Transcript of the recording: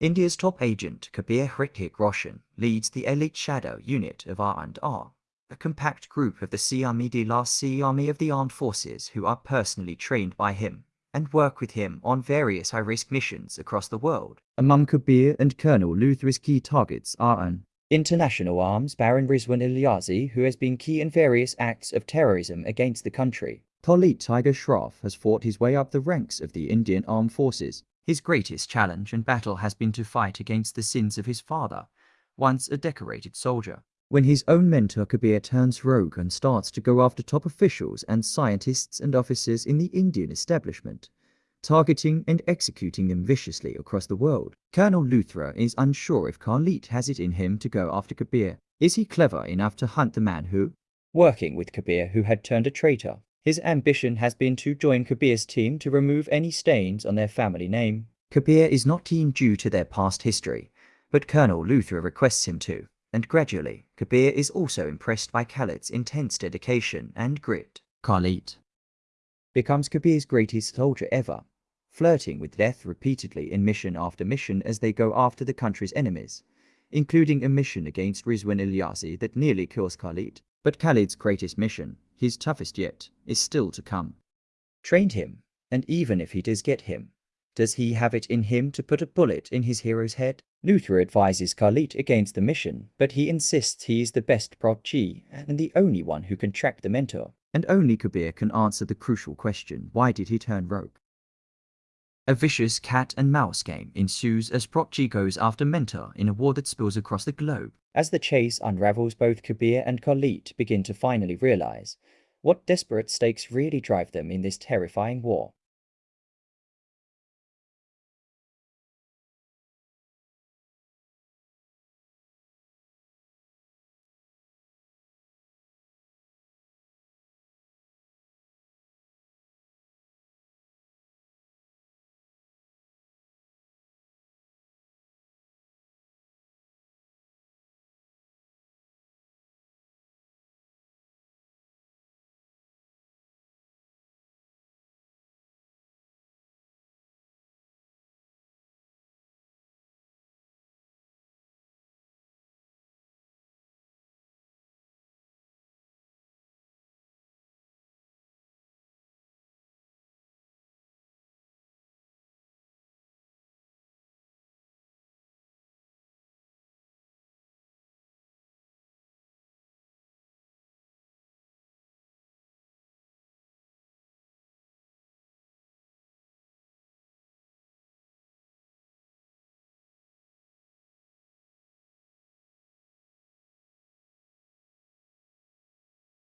India's top agent, Kabir Hrithik Roshan, leads the elite shadow unit of R&R, a compact group of the Sea Army de la Sea Army of the Armed Forces who are personally trained by him and work with him on various high-risk missions across the world. Among Kabir and Colonel Luthra's key targets are an International Arms Baron Rizwan Ilyasi, who has been key in various acts of terrorism against the country. Khalid Tiger Shroff has fought his way up the ranks of the Indian Armed Forces his greatest challenge and battle has been to fight against the sins of his father, once a decorated soldier. When his own mentor Kabir turns rogue and starts to go after top officials and scientists and officers in the Indian establishment, targeting and executing them viciously across the world. Colonel Luthra is unsure if Khalid has it in him to go after Kabir. Is he clever enough to hunt the man who, working with Kabir who had turned a traitor, his ambition has been to join Kabir's team to remove any stains on their family name. Kabir is not keen due to their past history, but Colonel Luthra requests him to, and gradually, Kabir is also impressed by Khalid's intense dedication and grit. Khalid becomes Kabir's greatest soldier ever, flirting with death repeatedly in mission after mission as they go after the country's enemies, including a mission against Rizwan Ilyasi that nearly kills Khalid. But Khalid's greatest mission, his toughest yet, is still to come. Trained him, and even if he does get him, does he have it in him to put a bullet in his hero's head? Luthra advises Khalid against the mission, but he insists he is the best protégé and the only one who can track the mentor. And only Kabir can answer the crucial question, why did he turn rogue? A vicious cat and mouse game ensues as protégé goes after Mentor in a war that spills across the globe. As the chase unravels, both Kabir and Khalid begin to finally realize what desperate stakes really drive them in this terrifying war.